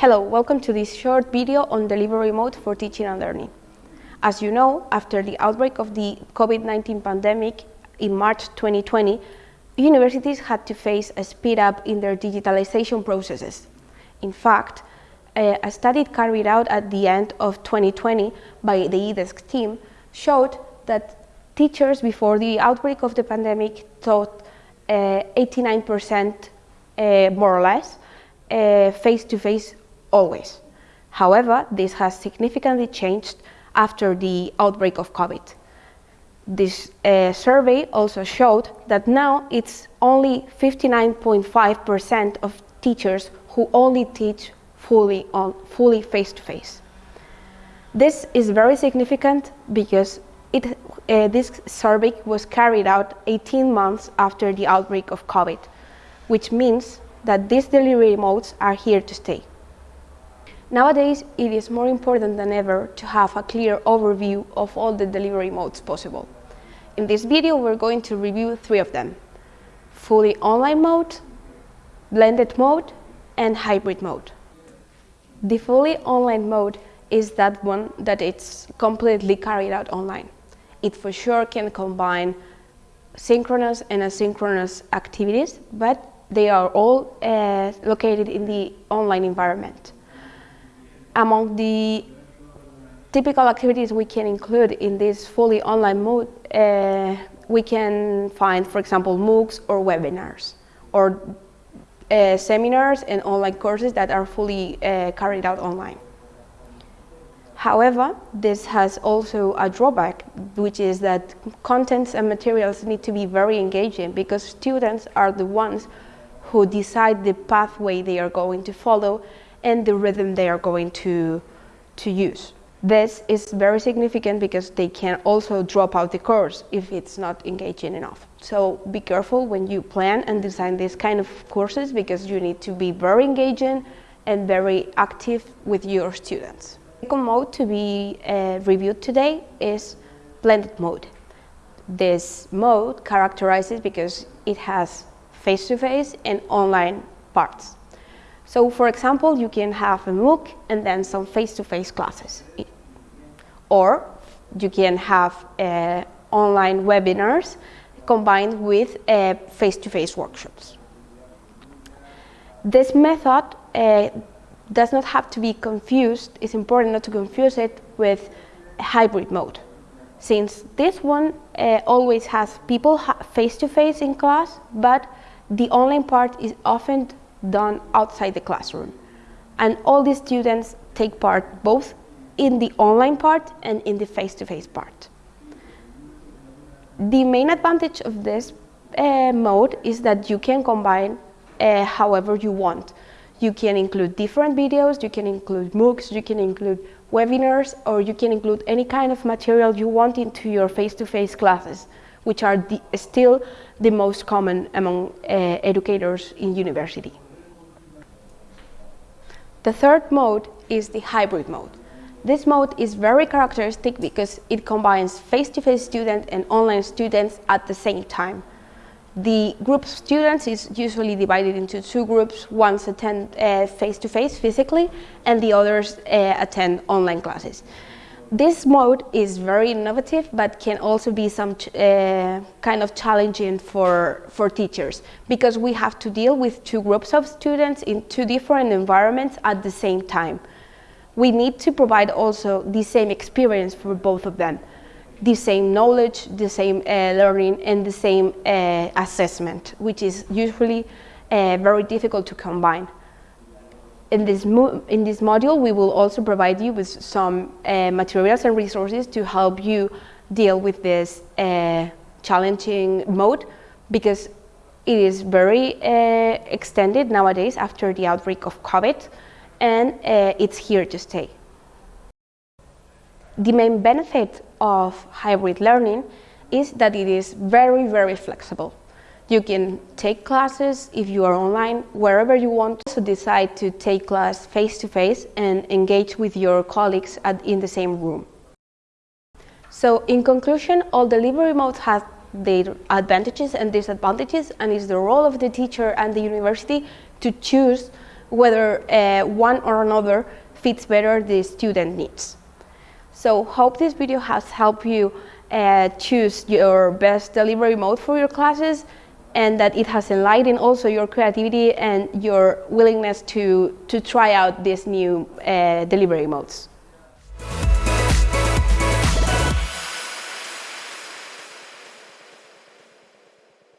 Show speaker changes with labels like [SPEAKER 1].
[SPEAKER 1] Hello, welcome to this short video on delivery mode for teaching and learning. As you know, after the outbreak of the COVID-19 pandemic in March 2020, universities had to face a speed up in their digitalization processes. In fact, a study carried out at the end of 2020 by the eDesk team showed that teachers before the outbreak of the pandemic taught 89% uh, uh, more or less uh, face-to-face -face always. However, this has significantly changed after the outbreak of COVID. This uh, survey also showed that now it's only 59.5% of teachers who only teach fully on fully face-to-face. This is very significant because it, uh, this survey was carried out 18 months after the outbreak of COVID, which means that these delivery modes are here to stay. Nowadays, it is more important than ever to have a clear overview of all the delivery modes possible. In this video, we're going to review three of them. Fully online mode, blended mode, and hybrid mode. The fully online mode is that one that it's completely carried out online. It for sure can combine synchronous and asynchronous activities, but they are all uh, located in the online environment among the typical activities we can include in this fully online mode, uh, we can find, for example, MOOCs or webinars, or uh, seminars and online courses that are fully uh, carried out online. However, this has also a drawback, which is that contents and materials need to be very engaging because students are the ones who decide the pathway they are going to follow and the rhythm they are going to, to use. This is very significant because they can also drop out the course if it's not engaging enough. So be careful when you plan and design this kind of courses because you need to be very engaging and very active with your students. The second mode to be uh, reviewed today is blended mode. This mode characterizes because it has face-to-face -face and online parts. So for example, you can have a MOOC and then some face-to-face -face classes. Or you can have uh, online webinars combined with uh, face-to-face -face workshops. This method uh, does not have to be confused, it's important not to confuse it with hybrid mode. Since this one uh, always has people face-to-face -face in class, but the online part is often done outside the classroom. And all the students take part both in the online part and in the face-to-face -face part. The main advantage of this uh, mode is that you can combine uh, however you want. You can include different videos, you can include MOOCs, you can include webinars, or you can include any kind of material you want into your face-to-face -face classes, which are the, still the most common among uh, educators in university. The third mode is the hybrid mode. This mode is very characteristic because it combines face-to-face -face students and online students at the same time. The group of students is usually divided into two groups. One attend uh, face-to-face uh, -face physically and the others uh, attend online classes. This mode is very innovative, but can also be some uh, kind of challenging for, for teachers because we have to deal with two groups of students in two different environments at the same time. We need to provide also the same experience for both of them, the same knowledge, the same uh, learning, and the same uh, assessment, which is usually uh, very difficult to combine in this, in this module, we will also provide you with some uh, materials and resources to help you deal with this uh, challenging mode because it is very uh, extended nowadays after the outbreak of COVID and uh, it's here to stay. The main benefit of hybrid learning is that it is very, very flexible. You can take classes if you are online, wherever you want. to decide to take class face-to-face -face and engage with your colleagues at, in the same room. So in conclusion, all delivery modes have their advantages and disadvantages and it's the role of the teacher and the university to choose whether uh, one or another fits better the student needs. So hope this video has helped you uh, choose your best delivery mode for your classes and that it has enlightened also your creativity and your willingness to, to try out these new uh, delivery modes.